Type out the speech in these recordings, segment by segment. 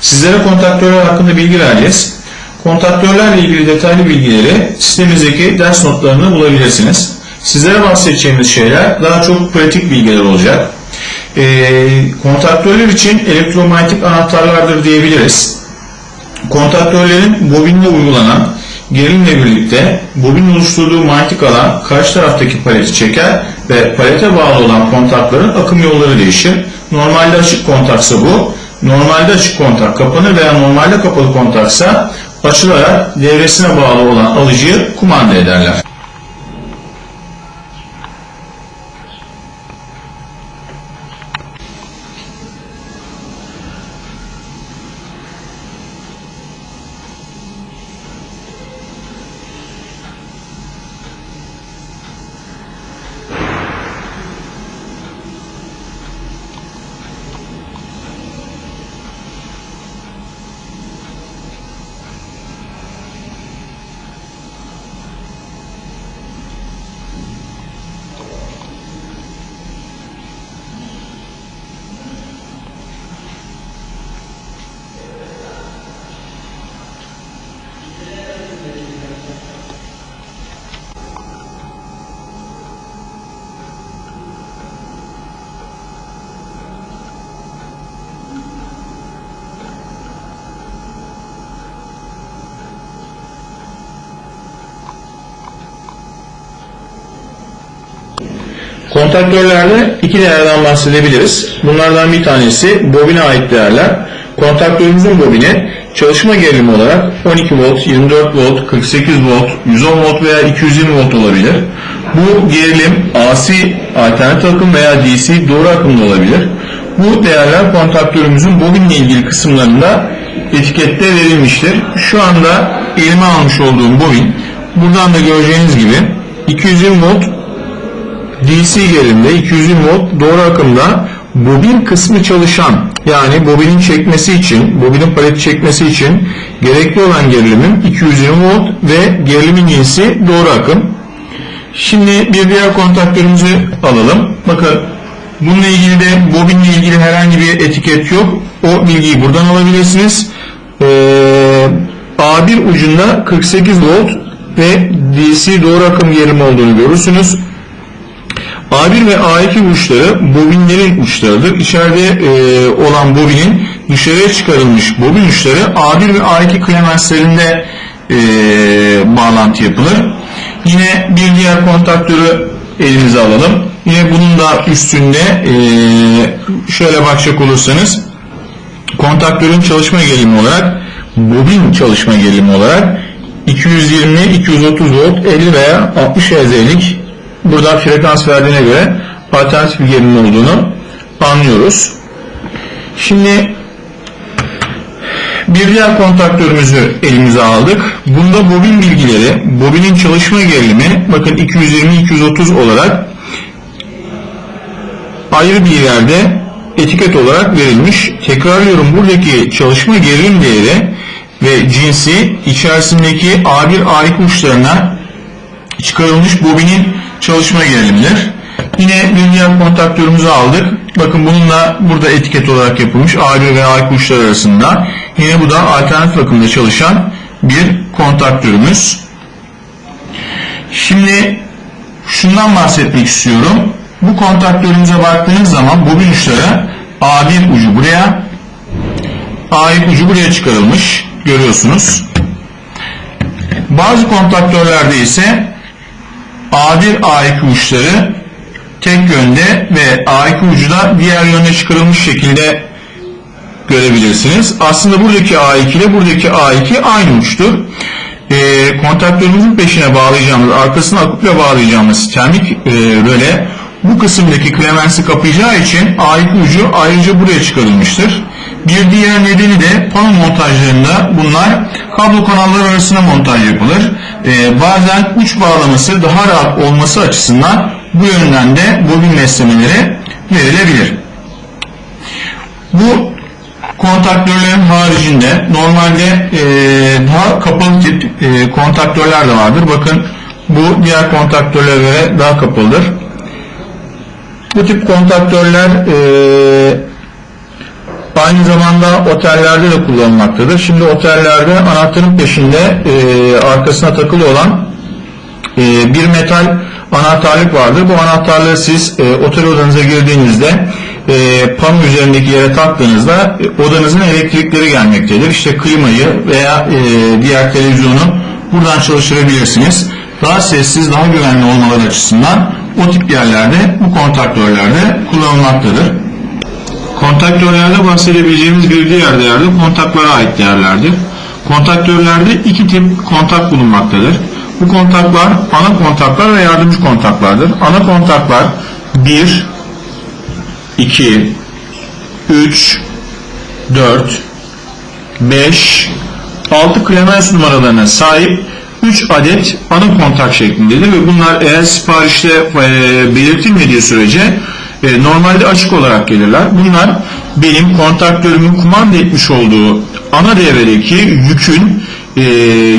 Sizlere kontaktörler hakkında bilgi vereceğiz. Kontaktörlerle ilgili detaylı bilgileri sistemimizdeki ders notlarını bulabilirsiniz. Sizlere bahsedeceğimiz şeyler daha çok pratik bilgiler olacak. Ee, kontaktörler için elektromanyetik anahtarlardır diyebiliriz. Kontaktörlerin bobinle uygulanan gerilimle birlikte bobin oluşturduğu manyetik alan karşı taraftaki paleti çeker ve palete bağlı olan kontakların akım yolları değişir. Normalde açık kontaksa bu, normalde açık kontak kapanır veya normalde kapalı kontaksa açılarak devresine bağlı olan alıcıyı kumanda ederler. Kontaktörlerde iki değerden bahsedebiliriz. Bunlardan bir tanesi bobine ait değerler. Kontaktörümüzün bobini çalışma gerilimi olarak 12 volt, 24 volt, 48 volt, 110 volt veya 220 volt olabilir. Bu gerilim AC alternatif akım veya DC doğru akımda olabilir. Bu değerler kontaktörümüzün bobinle ilgili kısımlarında etikette verilmiştir. Şu anda elime almış olduğum bobin buradan da göreceğiniz gibi 220 volt DC gerilimde 220 volt doğru akımda bobin kısmı çalışan yani bobinin çekmesi için, bobinin paleti çekmesi için gerekli olan gerilimim 220 volt ve gerilimin cinsi doğru akım. Şimdi bir diğer kontaktörümüzü alalım. Bakın bununla ilgili de bobinle ilgili herhangi bir etiket yok. O bilgiyi buradan alabilirsiniz. Ee, A1 ucunda 48 volt ve DC doğru akım gerilimi olduğunu görürsünüz. A1 ve A2 uçları bobinlerin uçlarıdır. İçeride e, olan bobinin dışarıya çıkarılmış bobin uçları A1 ve A2 klemenslerinde e, bağlantı yapılır. Yine bir diğer kontaktörü elimize alalım. Yine bunun da üstünde e, şöyle bakacak olursanız kontaktörün çalışma gerilimi olarak bobin çalışma gerilimi olarak 220, 230 volt, 50 veya 60 Hz'lik burada frekans verdiğine göre alternatif bir gerilim olduğunu anlıyoruz. Şimdi bir diğer kontaktörümüzü elimize aldık. Bunda bobin bilgileri, bobinin çalışma gerilimi bakın 220-230 olarak ayrı bir yerde etiket olarak verilmiş. Tekrarlıyorum buradaki çalışma gerilim değeri ve cinsi içerisindeki A1 A2 uçlarına çıkarılmış bobinin çalışma gerilimidir. Yine diğer kontaktörümüzü aldık. Bakın bununla burada etiket olarak yapılmış A1 ve A2 uçlar arasında. Yine bu da alternatif akımda çalışan bir kontaktörümüz. Şimdi şundan bahsetmek istiyorum. Bu kontaktörümüze baktığınız zaman bobin uçları A1 ucu buraya, A2 ucu buraya çıkarılmış. Görüyorsunuz. Bazı kontaktörlerde ise A1 A2 uçları tek yönde ve A2 ucu da diğer yöne çıkarılmış şekilde görebilirsiniz. Aslında buradaki A2 ile buradaki A2 aynı uçtur. E, kontaktörümüzün peşine bağlayacağımız, arkasına aküple bağlayacağımız termik e, röle bu kısımdaki klemensi kapayacağı için A2 ucu ayrıca buraya çıkarılmıştır. Bir diğer nedeni de pano montajlarında bunlar kablo kanalları arasına montaj yapılır. Ee, bazen uç bağlaması daha rahat olması açısından bu yönden de bobin beslemeleri verilebilir. Bu kontaktörlerin haricinde normalde e, daha kapalı tip e, kontaktörler de vardır. Bakın bu diğer kontaktörlere göre daha kapalıdır. Bu tip kontaktörler e, Aynı zamanda otellerde de kullanılmaktadır. Şimdi otellerde anahtarın peşinde e, arkasına takılı olan e, bir metal anahtarlık vardır. Bu anahtarlığı siz e, otel odanıza girdiğinizde e, pano üzerindeki yere taktığınızda e, odanızın elektrikleri gelmektedir. İşte klimayı veya e, diğer televizyonu buradan çalıştırabilirsiniz. Daha sessiz, daha güvenli olmaları açısından o tip yerlerde bu kontaktörlerde kullanılmaktadır. Kontaktörlerde bahsedebileceğimiz bir diğer değer de kontaklara ait değerlerdir. Kontaktörlerde iki tip kontak bulunmaktadır. Bu kontaklar ana kontaklar ve yardımcı kontaklardır. Ana kontaklar 1, 2, 3, 4, 5, 6 klemens numaralarına sahip 3 adet ana kontak şeklindedir ve bunlar eğer siparişte e, belirtilmediği sürece e, normalde açık olarak gelirler. Bunlar benim kontaktörümün kumanda etmiş olduğu ana devredeki yükün e,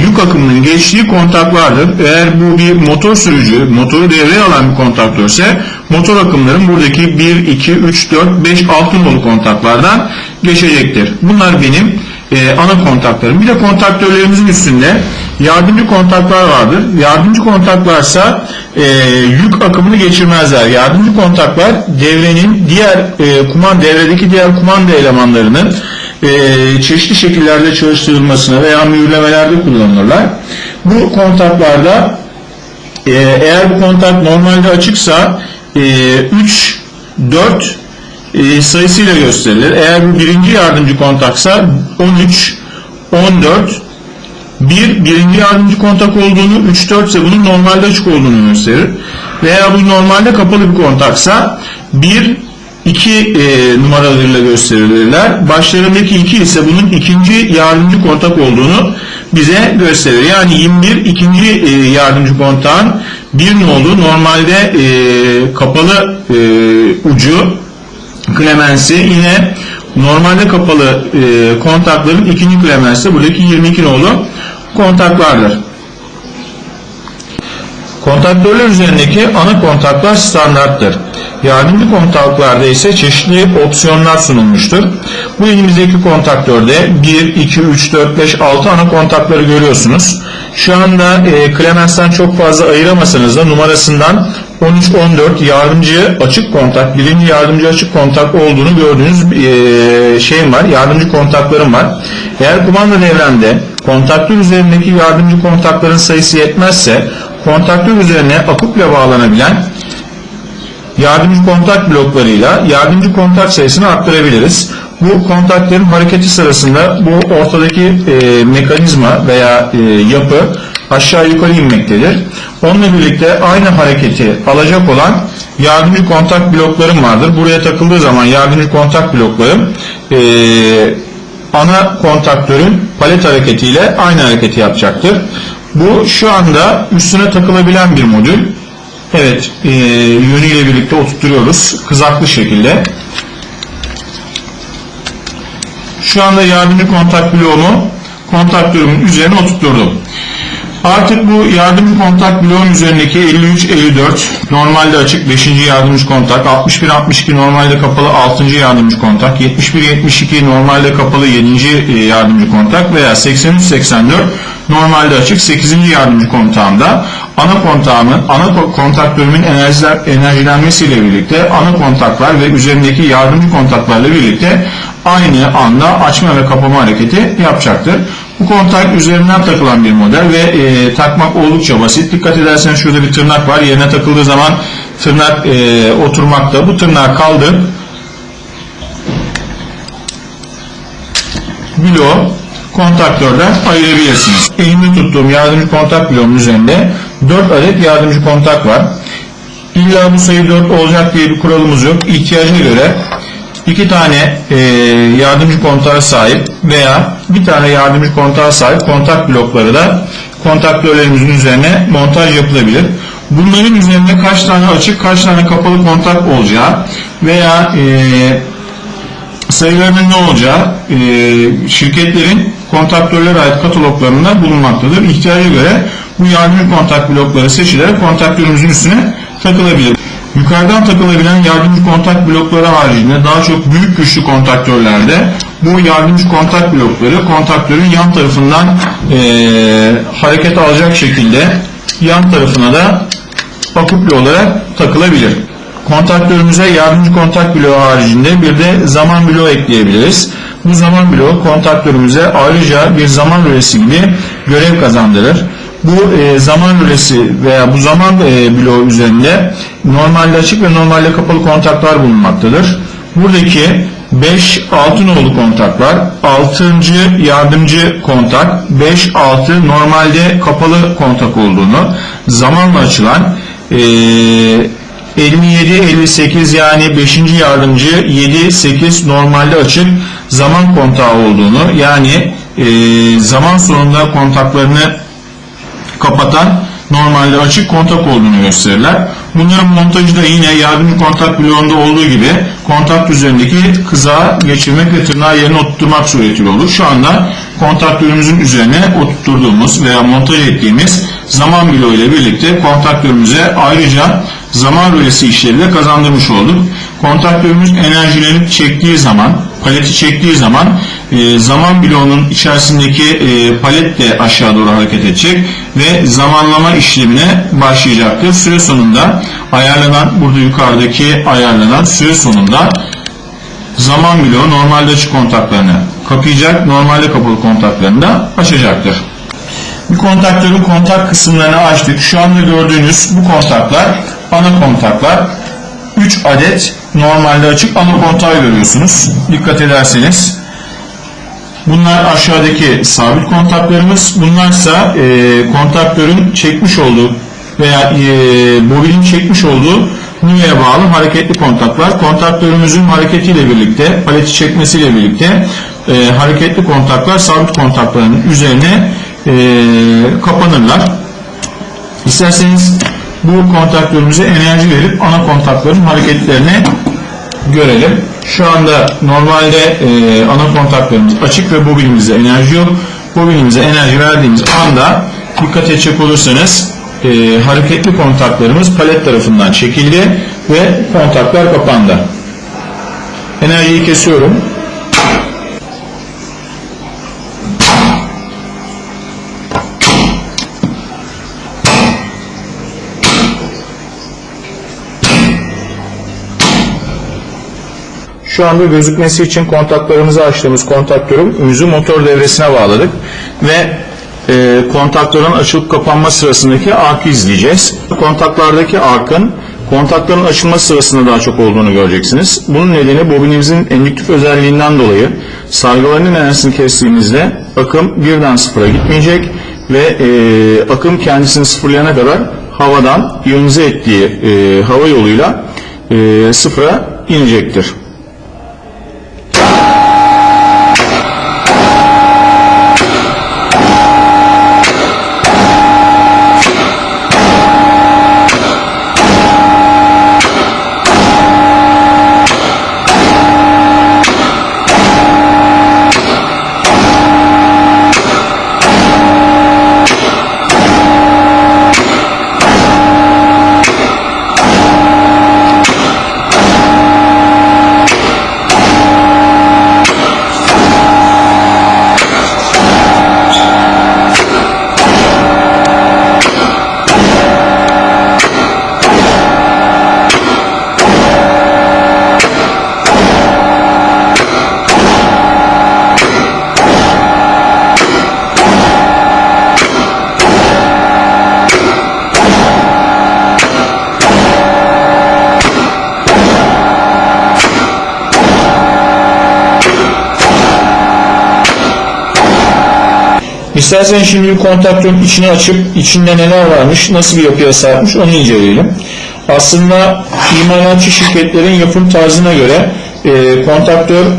yük akımının geçtiği kontaklardır. Eğer bu bir motor sürücü, motoru devreye alan bir kontaktörse motor akımların buradaki 1, 2, 3, 4, 5, 6 nolu kontaklardan geçecektir. Bunlar benim e, ana kontaklarım. Bir de kontaktörlerimizin üstünde yardımcı kontaklar vardır. Yardımcı kontaklarsa e, yük akımını geçirmezler. Yardımcı kontaklar devrenin diğer e, kuman devredeki diğer kumanda elemanlarının e, çeşitli şekillerde çalıştırılmasına veya mühürlemelerde kullanılırlar. Bu kontaklarda e, eğer bu kontak normalde açıksa e, 3, 4 e, sayısıyla gösterilir. Eğer bu birinci yardımcı kontaksa 13, 14, 1 birinci yardımcı kontak olduğunu, 3, 4 ise bunun normalde açık olduğunu gösterir. Veya bu normalde kapalı bir kontaksa 1, 2 e, numaralarıyla gösterilirler. Başlarındaki 2 ise bunun ikinci yardımcı kontak olduğunu bize gösterir. Yani 21 ikinci e, yardımcı kontağın bir nolu normalde e, kapalı e, ucu klemensi yine normalde kapalı e, kontakların ikinci klemensi buradaki 22 nolu kontaklardır. Kontaktörler üzerindeki ana kontaklar standarttır. Yardımcı kontaklarda ise çeşitli opsiyonlar sunulmuştur. Bu elimizdeki kontaktörde 1, 2, 3, 4, 5, 6 ana kontakları görüyorsunuz. Şu anda e, Clemens'ten çok fazla ayıramasanız da numarasından 13-14 yardımcı açık kontak, birinci yardımcı açık kontak olduğunu gördüğünüz e, şeyim var, yardımcı kontaklarım var. Eğer kumanda devremde kontaktör üzerindeki yardımcı kontakların sayısı yetmezse kontaktör üzerine akupla bağlanabilen yardımcı kontak bloklarıyla yardımcı kontak sayısını arttırabiliriz. Bu kontakların hareketi sırasında bu ortadaki e, mekanizma veya e, yapı aşağı yukarı inmektedir. Onunla birlikte aynı hareketi alacak olan yardımcı kontak bloklarım vardır. Buraya takıldığı zaman yardımcı kontak bloklarım e, ana kontaktörün palet hareketiyle aynı hareketi yapacaktır. Bu şu anda üstüne takılabilen bir modül. Evet, e, yönüyle birlikte oturtuyoruz kızaklı şekilde. Şu anda yardımcı kontak bloğumu kontaktörümün üzerine oturtturdum. Artık bu yardımcı kontak bloğun üzerindeki 53-54 normalde açık 5. yardımcı kontak, 61-62 normalde kapalı 6. yardımcı kontak, 71-72 normalde kapalı 7. yardımcı kontak veya 83-84 normalde açık 8. yardımcı kontağımda ana kontağımın, ana kontaktörümün enerjiler, enerjilenmesiyle birlikte ana kontaklar ve üzerindeki yardımcı kontaklarla birlikte aynı anda açma ve kapama hareketi yapacaktır. Bu kontak üzerinden takılan bir model ve e, takmak oldukça basit. Dikkat edersen şurada bir tırnak var. Yerine takıldığı zaman tırnak e, oturmakta. Bu tırnağı kaldır. Bloğu kontaktörden ayırabilirsiniz. Elimde tuttuğum yardımcı kontak bloğumun üzerinde 4 adet yardımcı kontak var. İlla bu sayı 4 olacak diye bir kuralımız yok. İhtiyaca göre iki tane e, yardımcı kontağa sahip veya bir tane yardımcı kontağa sahip kontak blokları da kontaktörlerimizin üzerine montaj yapılabilir. Bunların üzerinde kaç tane açık, kaç tane kapalı kontak olacağı veya e, sayılarının ne olacağı e, şirketlerin kontaktörlere ait kataloglarında bulunmaktadır. İhtiyaca göre bu yardımcı kontak blokları seçilerek kontaktörümüzün üstüne takılabilir. Yukarıdan takılabilen yardımcı kontak blokları haricinde daha çok büyük güçlü kontaktörlerde bu yardımcı kontak blokları kontaktörün yan tarafından eee, hareket alacak şekilde yan tarafına da akupli olarak takılabilir. Kontaktörümüze yardımcı kontak bloğu haricinde bir de zaman bloğu ekleyebiliriz. Bu zaman bloğu kontaktörümüze ayrıca bir zaman rölesi gibi görev kazandırır. Bu e, zaman rölesi veya bu zaman e, bloğu üzerinde normalde açık ve normalde kapalı kontaklar bulunmaktadır. Buradaki 5 6 nolu kontaklar, 6. yardımcı kontak, 5 6 normalde kapalı kontak olduğunu, zamanla açılan e, 57 58 yani 5. yardımcı 7 8 normalde açık zaman kontağı olduğunu yani e, zaman sonunda kontaklarını kapatan normalde açık kontak olduğunu gösterirler. Bunların montajı da yine yardımcı kontak bloğunda olduğu gibi kontak üzerindeki kızağı geçirmek ve tırnağı yerine oturtmak suretiyle olur. Şu anda kontaktörümüzün üzerine oturtturduğumuz veya montaj ettiğimiz zaman bloğu ile birlikte kontaktörümüze ayrıca zaman rölesi işleriyle kazandırmış olduk. Kontaktörümüz enerjileri çektiği zaman, paleti çektiği zaman e, zaman bloğunun içerisindeki e, palet de aşağı doğru hareket edecek ve zamanlama işlemine başlayacaktır. Süre sonunda ayarlanan, burada yukarıdaki ayarlanan süre sonunda zaman bloğu normalde açık kontaklarını kapayacak, normalde kapalı kontaklarını da açacaktır. Bu kontaktörün kontak kısımlarını açtık. Şu anda gördüğünüz bu kontaklar ana kontaklar. 3 adet normalde açık ana kontağı görüyorsunuz. Dikkat ederseniz. Bunlar aşağıdaki sabit kontaklarımız. Bunlarsa e, kontaktörün çekmiş olduğu veya e, bobinin çekmiş olduğu nüveye bağlı hareketli kontaklar. Kontaktörümüzün hareketiyle birlikte, paleti çekmesiyle birlikte e, hareketli kontaklar sabit kontakların üzerine e, kapanırlar. İsterseniz bu kontaktörümüze enerji verip ana kontakların hareketlerini görelim. Şu anda normalde e, ana kontaklarımız açık ve bobinimizde enerji yok. Bobinimize enerji verdiğimiz anda dikkat edecek olursanız e, hareketli kontaklarımız palet tarafından çekildi ve kontaklar kapandı. Enerjiyi kesiyorum. Şu anda gözükmesi için kontaklarımızı açtığımız kontaktörümüzü motor devresine bağladık ve e, kontaktörün açılıp kapanma sırasındaki arkı izleyeceğiz. Kontaklardaki arkın kontakların açılma sırasında daha çok olduğunu göreceksiniz. Bunun nedeni bobinimizin endüktif özelliğinden dolayı sargılarının enerjisini kestiğimizde akım birden sıfıra gitmeyecek ve e, akım kendisini sıfırlayana kadar havadan iyonize ettiği e, hava yoluyla e, sıfıra inecektir. İstersen şimdi kontaktörün içini açıp içinde neler varmış, nasıl bir yapıya sahipmiş onu inceleyelim. Aslında imalatçı şirketlerin yapım tarzına göre e, kontaktörler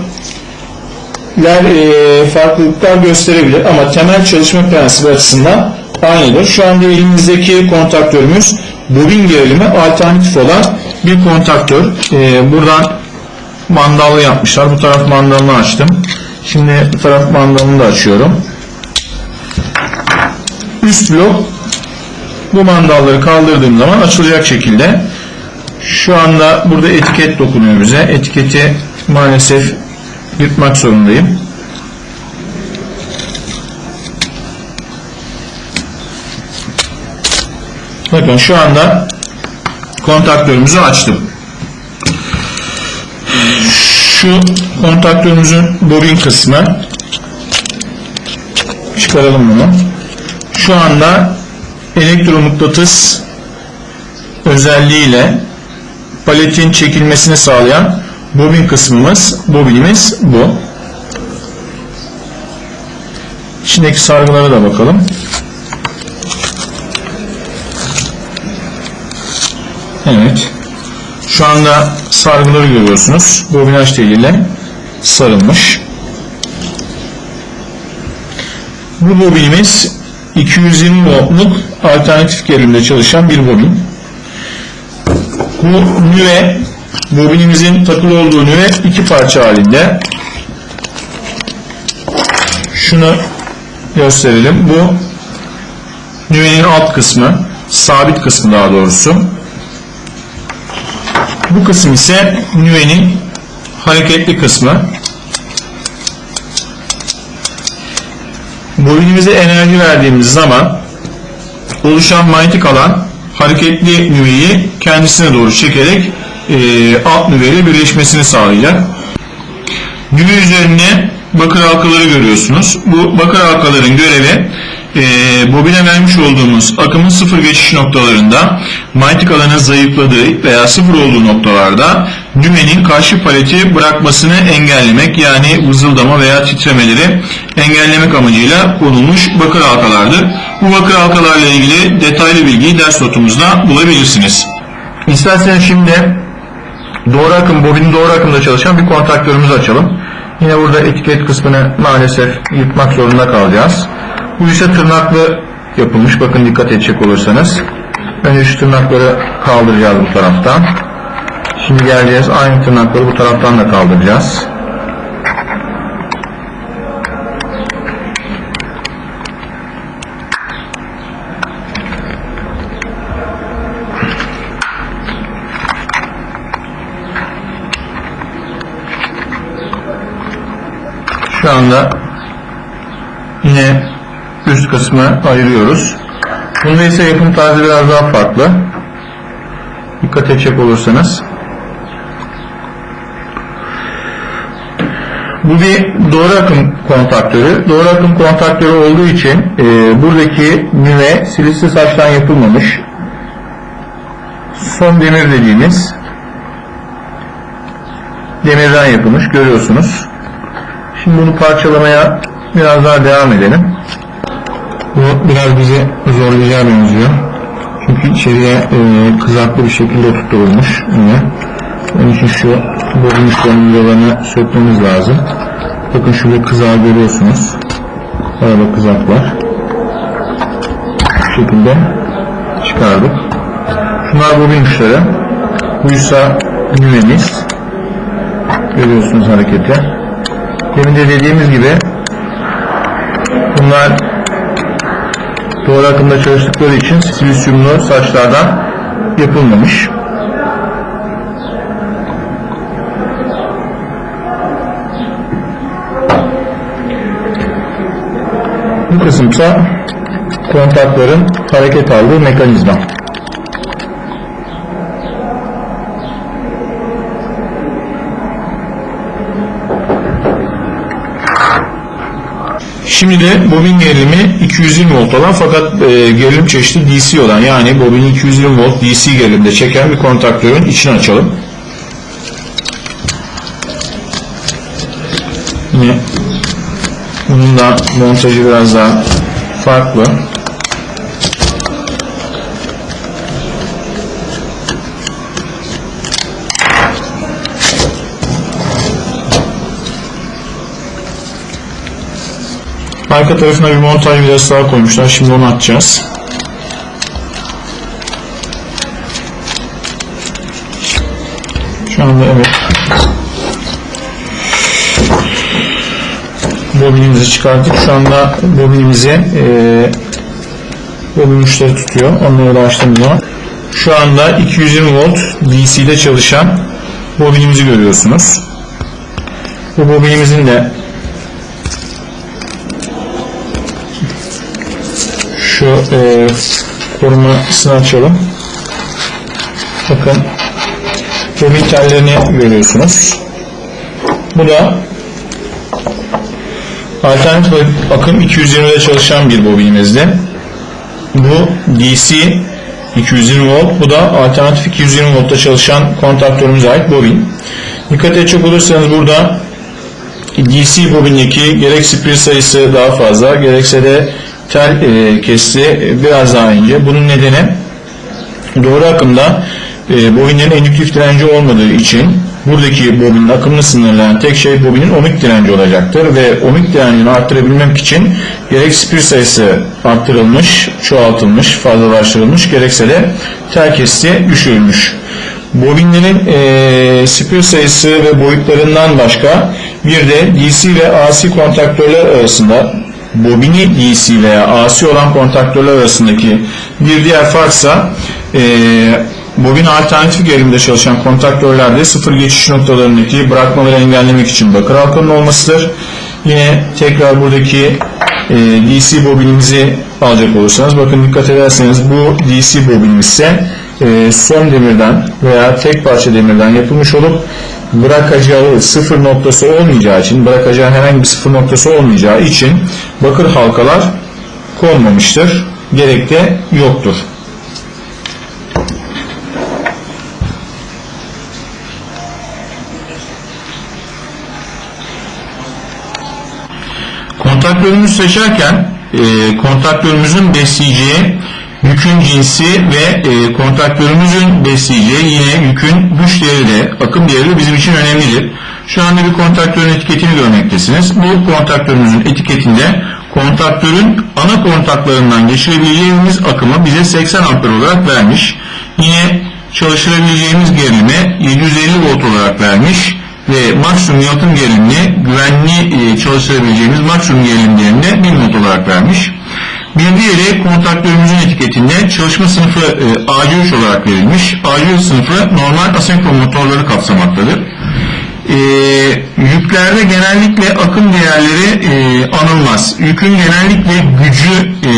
e, farklılıklar gösterebilir ama temel çalışma prensibi açısından aynıdır. Şu anda elimizdeki kontaktörümüz bobin gerilimi alternatif olan bir kontaktör. E, buradan mandallı yapmışlar. Bu taraf mandalını açtım. Şimdi bu taraf mandalını da açıyorum üst blok bu mandalları kaldırdığım zaman açılacak şekilde Şu anda burada etiket dokunuyor bize. Etiketi maalesef yırtmak zorundayım. Bakın şu anda kontaktörümüzü açtım. Şu kontaktörümüzün bobin kısmı çıkaralım bunu. Şu anda elektromıknatıs özelliğiyle paletin çekilmesini sağlayan bobin kısmımız, bobinimiz bu. İçindeki sargılara da bakalım. Evet. Şu anda sargıları görüyorsunuz. Bobinaj teliyle sarılmış. Bu bobinimiz 220 voltluk alternatif gerilimde çalışan bir bobin. Bu nüve, bobinimizin takılı olduğu nüve iki parça halinde. Şunu gösterelim. Bu nüvenin alt kısmı, sabit kısmı daha doğrusu. Bu kısım ise nüvenin hareketli kısmı. Bobinimize enerji verdiğimiz zaman oluşan manyetik alan hareketli nüveyi kendisine doğru çekerek e, alt nüveyle birleşmesini sağlayacak. Nüve üzerine bakır halkaları görüyorsunuz. Bu bakır halkaların görevi e, bobine vermiş olduğumuz akımın sıfır geçiş noktalarında manyetik alanın zayıfladığı veya sıfır olduğu noktalarda dümenin karşı paleti bırakmasını engellemek yani vızıldama veya titremeleri engellemek amacıyla konulmuş bakır halkalardır. Bu bakır halkalarla ilgili detaylı bilgiyi ders notumuzda bulabilirsiniz. İsterseniz şimdi doğru akım, bobinin doğru akımda çalışan bir kontaktörümüzü açalım. Yine burada etiket kısmını maalesef yırtmak zorunda kalacağız. Bu ise tırnaklı yapılmış. Bakın dikkat edecek olursanız. Önce şu tırnakları kaldıracağız bu taraftan. Şimdi geleceğiz. Aynı tırnakları bu taraftan da kaldıracağız. Şu anda yine üst kısmı ayırıyoruz. Bunda ise yapım tarzı biraz daha farklı. Dikkat edecek olursanız. Bu bir doğru akım kontaktörü. Doğru akım kontaktörü olduğu için e, buradaki nüve silisli saçtan yapılmamış. Son demir dediğimiz demirden yapılmış. Görüyorsunuz. Şimdi bunu parçalamaya biraz daha devam edelim. Bu biraz bizi zorlayacağı benziyor. Çünkü içeriye e, kızaklı bir şekilde tutturulmuş yine. Onun için şu uçlarının yollarını sökmemiz lazım. Bakın şurada kızağı görüyorsunuz. Arada kızak var. Bu şekilde çıkardık. Şunlar bobin uçları. Buysa nüvemiz. Görüyorsunuz hareketi. Demin de dediğimiz gibi bunlar doğru akımda çalıştıkları için silisyumlu saçlardan yapılmamış. Bu kısımsa kontakların hareket aldığı mekanizma. Şimdi de bobin gerilimi 220 volt olan fakat e, gerilim çeşidi DC olan yani bobini 220 volt DC gerilimde çeken bir kontaktörün içini açalım. Yine bunun da montajı biraz daha farklı. Arka tarafına bir montaj vidası daha koymuşlar. Şimdi onu atacağız. Şu anda evet. Bobinimizi çıkarttık. Şu anda bobinimizi e, bobin uçları tutuyor. Onları da açtığımız zaman şu anda 220 volt DC'de çalışan bobinimizi görüyorsunuz. Bu bobinimizin de şu e, korumasını açalım. Bakın bobin tellerini görüyorsunuz. Bu da alternatif akım 220'de çalışan bir bobinimizdi. Bu DC 220 volt. Bu da alternatif 220 voltta çalışan kontaktörümüze ait bobin. Dikkat edecek olursanız burada DC bobindeki gerek spir sayısı daha fazla gerekse de tel e, kesi biraz daha ince. Bunun nedeni doğru akımda e, bobinlerin endüktif direnci olmadığı için buradaki bobinin akımını sınırlayan tek şey bobinin ohmik direnci olacaktır ve ohmik direncini arttırabilmek için gerek spir sayısı arttırılmış, çoğaltılmış, fazlalaştırılmış gerekse de tel kesiti düşürülmüş. Bobinlerin e, spir sayısı ve boyutlarından başka bir de DC ve AC kontaktörler arasında bobini DC veya AC olan kontaktörler arasındaki bir diğer farksa e, bobin alternatif gerilimde çalışan kontaktörlerde sıfır geçiş noktalarındaki bırakmaları engellemek için bakır halkanın olmasıdır. Yine tekrar buradaki e, DC bobinimizi alacak olursanız bakın dikkat ederseniz bu DC bobinimiz ise e, son demirden veya tek parça demirden yapılmış olup bırakacağı sıfır noktası olmayacağı için bırakacağı herhangi bir sıfır noktası olmayacağı için bakır halkalar konmamıştır. Gerek de yoktur. Kontaktörümüzü seçerken e, kontaktörümüzün besleyeceği yükün cinsi ve e, kontaktörümüzün besleyeceği yine yükün güç değeri de akım değeri de bizim için önemlidir. Şu anda bir kontaktörün etiketini görmektesiniz. Bu kontaktörümüzün etiketinde kontaktörün ana kontaklarından geçirebileceğimiz akımı bize 80 amper olarak vermiş. Yine çalıştırabileceğimiz gerilimi 750 volt olarak vermiş ve maksimum yalıtım gerilimini güvenli e, çalıştırabileceğimiz maksimum gerilim değerini 1000 volt olarak vermiş. Bir diğeri kontaktörümüzün etiketinde çalışma sınıfı e, AC3 olarak verilmiş. AC3 sınıfı normal asenkron motorları kapsamaktadır. E, yüklerde genellikle akım değerleri e, anılmaz. Yükün genellikle gücü e,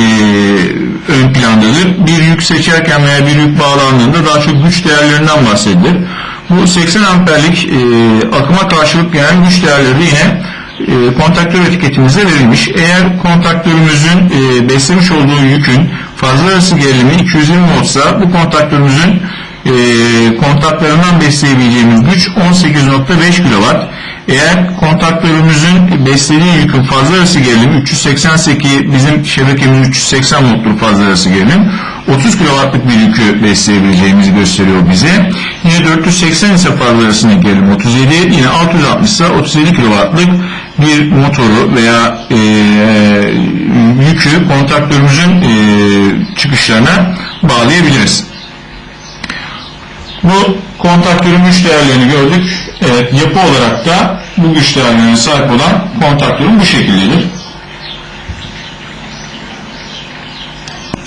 ön plandadır. Bir yük seçerken veya bir yük bağlandığında daha çok güç değerlerinden bahsedilir. Bu 80 amperlik e, akıma karşılık gelen güç değerleri yine e, kontaktör etiketimizde verilmiş. Eğer kontaktörümüzün e, beslemiş olduğu yükün fazla arası gerilimi 220 voltsa bu kontaktörümüzün e, kontaklarından besleyebileceğimiz güç 18.5 kW. Eğer kontaktörümüzün beslediği yükün fazla arası gerilimi 388 bizim şebekemiz 380 volttur fazla arası gerilim. 30 kW'lık bir yükü besleyebileceğimizi gösteriyor bize. Yine 480 ise fazla arasındaki gerilim 37, yine 660 ise 37 kW'lık bir motoru veya e, yükü kontaktörümüzün e, çıkışlarına bağlayabiliriz. Bu kontaktörün güç değerlerini gördük. Evet, yapı olarak da bu güç değerlerine sahip olan kontaktörün bu şekildedir.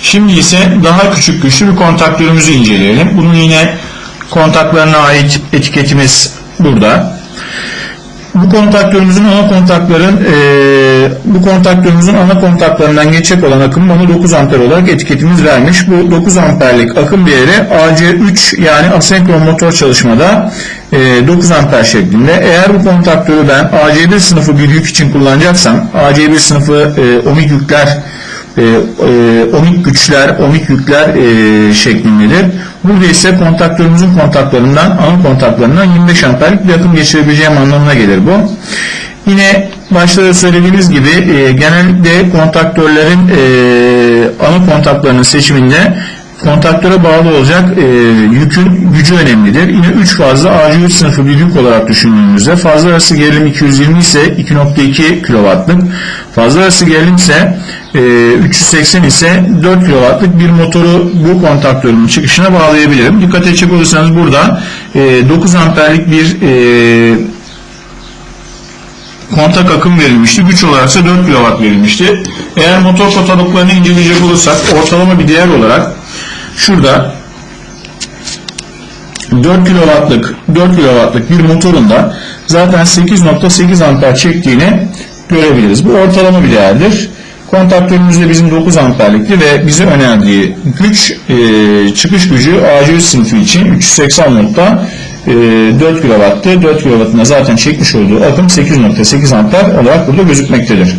Şimdi ise daha küçük güçlü bir kontaktörümüzü inceleyelim. Bunun yine kontaklarına ait etiketimiz burada. Bu kontaktörümüzün ana kontakların e, bu kontaktörümüzün ana kontaklarından geçecek olan akım bana 9 amper olarak etiketimiz vermiş. Bu 9 amperlik akım değeri AC3 yani asenkron motor çalışmada e, 9 amper şeklinde. Eğer bu kontaktörü ben AC1 sınıfı bir yük için kullanacaksam AC1 sınıfı e, ohmik yükler e, e, ohmik güçler, ohmik yükler e, şeklindedir. Burada ise kontaktörümüzün kontaklarından, ana kontaklarından 25 amperlik bir akım geçirebileceğim anlamına gelir bu. Yine başta da söylediğimiz gibi e, genellikle kontaktörlerin e, ana kontaklarının seçiminde kontaktöre bağlı olacak e, yükün gücü önemlidir. Yine 3 fazla AC3 sınıfı bir yük olarak düşündüğümüzde fazla arası gerilim 220 ise 2.2 kW'lık, fazla arası gerilim ise e, 380 ise 4 kW'lık bir motoru bu kontaktörün çıkışına bağlayabilirim. Dikkat edecek olursanız burada e, 9 amperlik bir e, kontak akım verilmişti. Güç olarak ise 4 kW verilmişti. Eğer motor kataloglarını inceleyecek olursak ortalama bir değer olarak şurada 4 kW'lık 4 kW'lık bir motorun da zaten 8.8 amper çektiğini görebiliriz. Bu ortalama bir değerdir. Kontaktörümüzde bizim 9 amperlikti ve bize önerdiği güç e, çıkış gücü A100 sınıfı için 380 voltta e, 4 kW'tı. 4 kW'ın da zaten çekmiş olduğu akım 8.8 amper olarak burada gözükmektedir.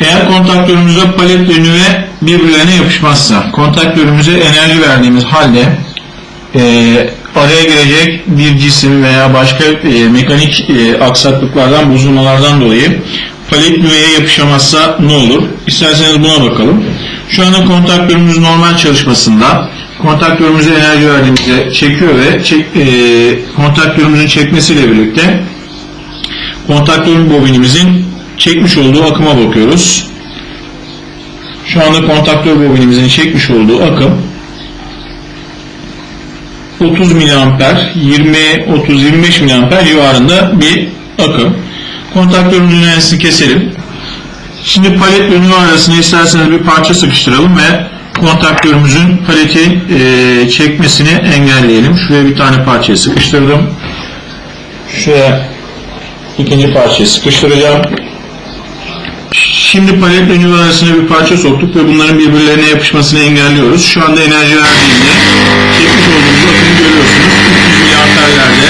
Eğer kontaktörümüzde palet ve nüve birbirlerine yapışmazsa, kontaktörümüze enerji verdiğimiz halde e, araya girecek bir cisim veya başka e, mekanik e, aksaklıklardan, bozulmalardan dolayı palet nüveye yapışamazsa ne olur? İsterseniz buna bakalım. Şu anda kontaktörümüz normal çalışmasında kontaktörümüze enerji verdiğimizde çekiyor ve çek, e, kontaktörümüzün çekmesiyle birlikte kontaktörün bobinimizin çekmiş olduğu akıma bakıyoruz. Şu anda kontaktör bobinimizin çekmiş olduğu akım 30 miliamper, 20, 30, 25 miliamper civarında bir akım. Kontaktörümüzün enerjisini keselim. Şimdi palet ve nüve arasına isterseniz bir parça sıkıştıralım ve kontaktörümüzün paleti e, çekmesini engelleyelim. Şuraya bir tane parçayı sıkıştırdım. Şuraya ikinci parçayı sıkıştıracağım. Şimdi ve nüve arasına bir parça soktuk ve bunların birbirlerine yapışmasını engelliyoruz. Şu anda enerji verdiğinde çekmiş olduğumuz akımı görüyorsunuz. 300 miliamperlerde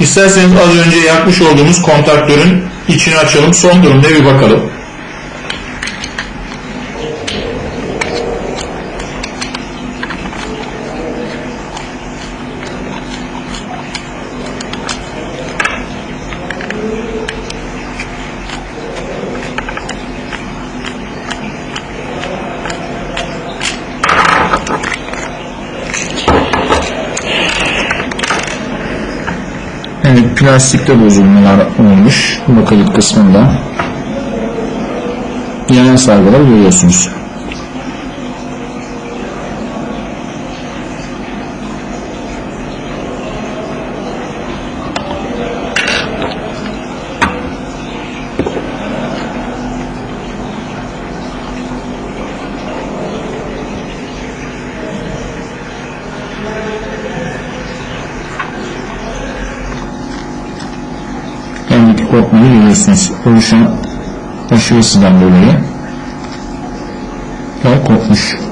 İsterseniz az önce yakmış olduğumuz kontaktörün içini açalım. Son durumda bir bakalım. Evet, plastikte bozulmalar olmuş bakalım kısmında. Yanan sargılar görüyorsunuz. Görüyorsunuz. Oluşan aşırı ısıdan dolayı. Ve kopmuş.